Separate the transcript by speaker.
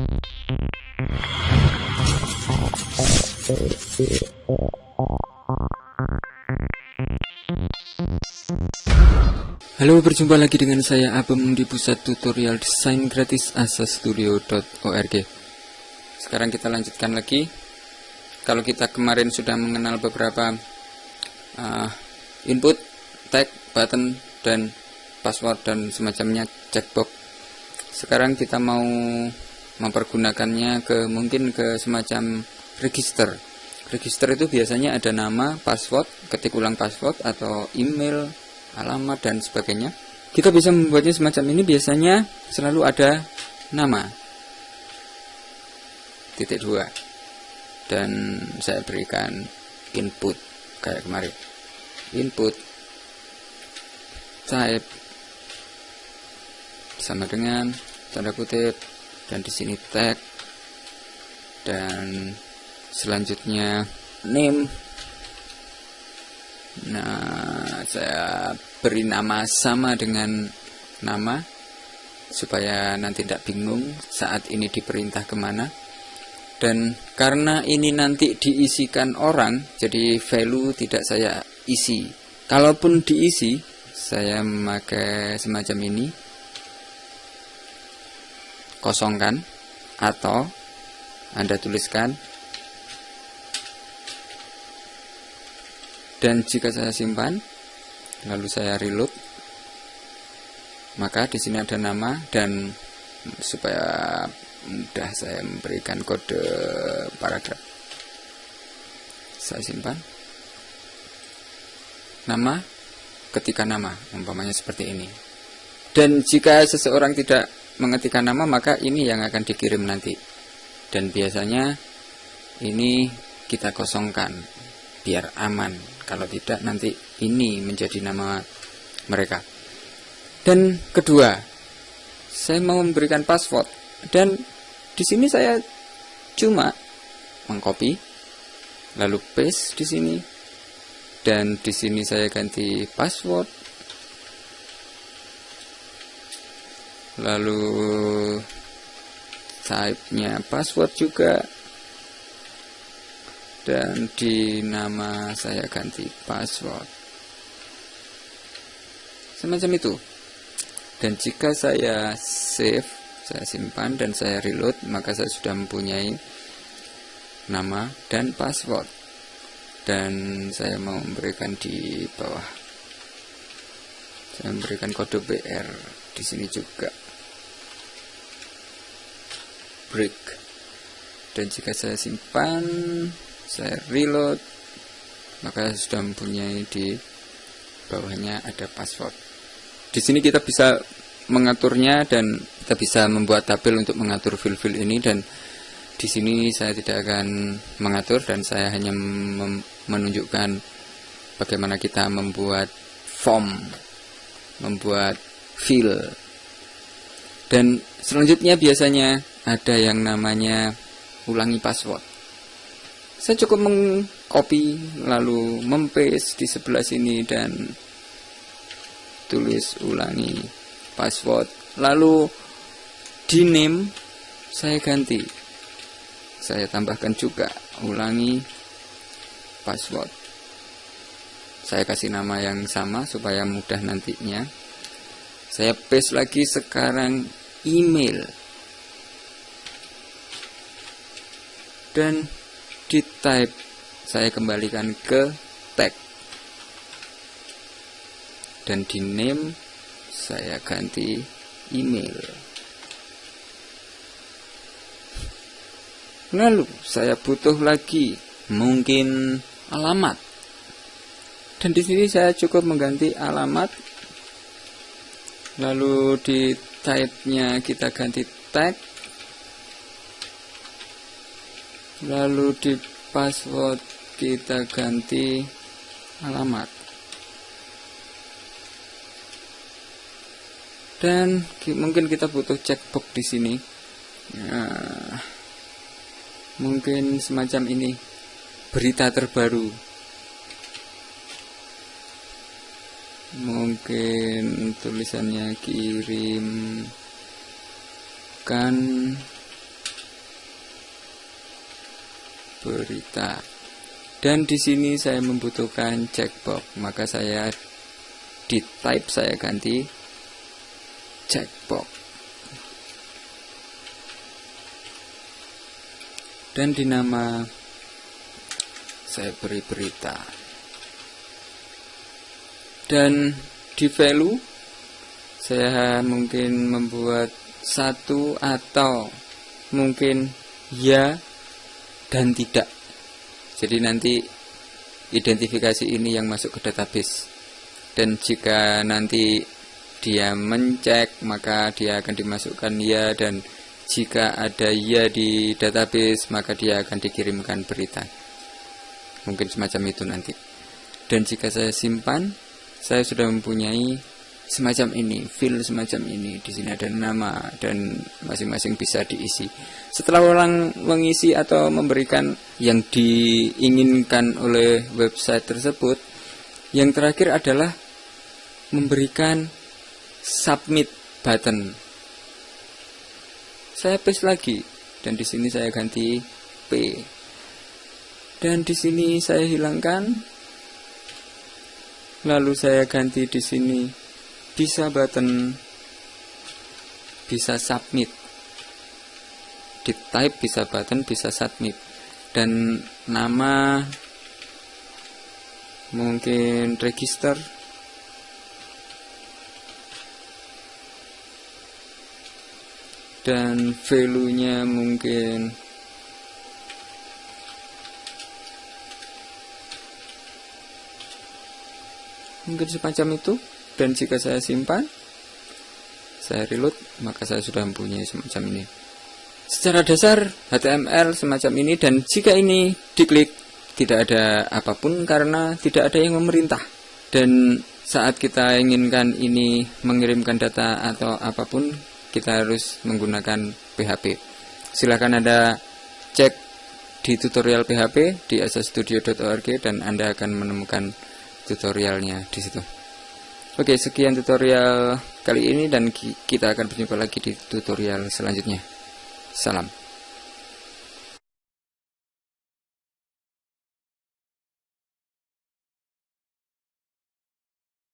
Speaker 1: Halo, berjumpa lagi dengan saya Abem di pusat tutorial desain gratis asastudio.org Sekarang kita lanjutkan lagi. Kalau kita kemarin sudah mengenal beberapa uh, input, tag, button, dan password dan semacamnya checkbox Sekarang kita mau mempergunakannya ke mungkin ke semacam register. Register itu biasanya ada nama, password, ketik ulang password, atau email, alamat dan sebagainya. Kita bisa membuatnya semacam ini biasanya selalu ada nama. Titik dua. Dan saya berikan input kayak kemarin. Input. Type. Sama dengan tanda kutip dan di sini tag dan selanjutnya name Nah, saya beri nama sama dengan nama supaya nanti tidak bingung saat ini diperintah ke mana. Dan karena ini nanti diisikan orang, jadi value tidak saya isi. Kalaupun diisi, saya memakai semacam ini, kosongkan, atau Anda tuliskan. Dan jika saya simpan lalu saya reload maka di sini ada nama dan supaya mudah saya memberikan kode paragraf. Saya simpan. Nama ketika nama umpamanya seperti ini. Dan jika seseorang tidak mengetikkan nama maka ini yang akan dikirim nanti. Dan biasanya ini kita kosongkan biar aman. Kalau tidak nanti ini menjadi nama mereka. Dan kedua, saya mau memberikan password. Dan di sini saya cuma mengcopy lalu paste di sini. Dan di sini saya ganti password lalu type-nya password juga. Dan di nama saya ganti password. Semacam itu. Dan jika saya save saya simpan dan saya reload maka saya sudah mempunyai nama dan password. Dan saya mau memberikan di bawah. Saya memberikan kode BR di sini juga break. Dan jika saya simpan saya reload maka sudah mempunyai di bawahnya ada password. Di sini kita bisa mengaturnya dan kita bisa membuat tabel untuk mengatur file-file ini dan di sini saya tidak akan mengatur dan saya hanya menunjukkan bagaimana kita membuat form membuat file dan selanjutnya biasanya ada yang namanya ulangi password. Saya cukup mengcopy lalu mempaste di sebelah sini dan tulis ulangi password. Lalu di name saya ganti. Saya tambahkan juga ulangi password. Saya kasih nama yang sama supaya mudah nantinya. Saya paste lagi sekarang email dan di type saya kembalikan ke tag. Dan di name saya ganti email. Lalu saya butuh lagi mungkin alamat. Dan di sini saya cukup mengganti alamat. Lalu di type-nya kita ganti tag lalu di password kita ganti alamat. Dan mungkin kita butuh checkbox di sini. Nah, mungkin semacam ini berita terbaru. Mungkin tulisannya kirimkan berita. Dan di sini saya membutuhkan checkbox maka saya di type saya ganti checkbox. Dan di nama saya beri berita. Dan di value saya mungkin membuat satu atau mungkin ya dan tidak. Jadi nanti identifikasi ini yang masuk ke database. Dan jika nanti dia mencek maka dia akan dimasukkan ya. Dan jika ada ya di database maka dia akan dikirimkan berita. Mungkin semacam itu nanti. Dan jika saya simpan saya sudah mempunyai semacam ini file semacam ini. Di sini ada nama dan masing-masing bisa diisi. Setelah orang mengisi atau memberikan yang diinginkan oleh website tersebut yang terakhir adalah memberikan submit button. Saya paste lagi dan di sini saya ganti P. Dan di sini saya hilangkan lalu saya ganti di sini bisa button bisa submit. Di type bisa button bisa submit. Dan nama mungkin register. Dan value nya mungkin mungkin semacam itu dan jika saya simpan saya reload maka saya sudah mempunyai semacam ini. Secara dasar HTML semacam ini dan jika ini diklik tidak ada apa pun karena tidak ada yang memerintah. Dan saat kita inginkan ini mengirimkan data atau apa pun kita harus menggunakan PHP silahkan ada cek di tutorial PHP di asastudio.org dan Anda akan menemukan tutorialnya di situ. Oke, sekian tutorial kali ini dan kita akan berjumpa lagi di tutorial selanjutnya. Salam.